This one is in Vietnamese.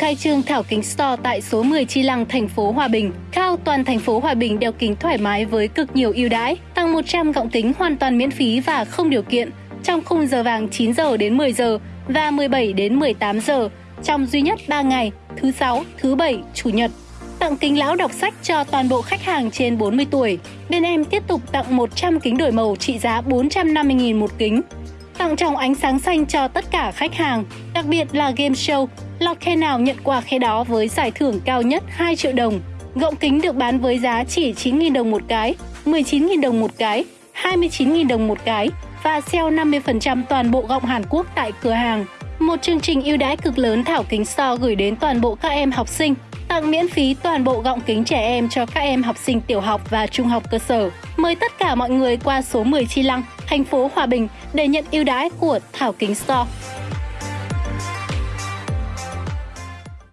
khai trương Thảo Kính Store tại số 10 Chi Lăng, thành phố Hòa Bình. Cao toàn thành phố Hòa Bình đeo kính thoải mái với cực nhiều ưu đãi, tăng 100 gọng kính hoàn toàn miễn phí và không điều kiện trong khung giờ vàng 9 giờ đến 10 giờ và 17 đến 18 giờ trong duy nhất 3 ngày, thứ sáu, thứ bảy, chủ nhật. Tặng kính lão đọc sách cho toàn bộ khách hàng trên 40 tuổi. Bên em tiếp tục tặng 100 kính đổi màu trị giá 450.000 một kính. Tặng tròng ánh sáng xanh cho tất cả khách hàng, đặc biệt là game show. Lọt khe nào nhận quà khe đó với giải thưởng cao nhất 2 triệu đồng. Gọng kính được bán với giá chỉ 9.000 đồng một cái, 19.000 đồng một cái, 29.000 đồng một cái và sale 50% toàn bộ gọng Hàn Quốc tại cửa hàng. Một chương trình ưu đãi cực lớn Thảo Kính Store gửi đến toàn bộ các em học sinh, tặng miễn phí toàn bộ gọng kính trẻ em cho các em học sinh tiểu học và trung học cơ sở. Mời tất cả mọi người qua số 10 Chi Lăng, thành phố Hòa Bình để nhận ưu đãi của Thảo Kính Store.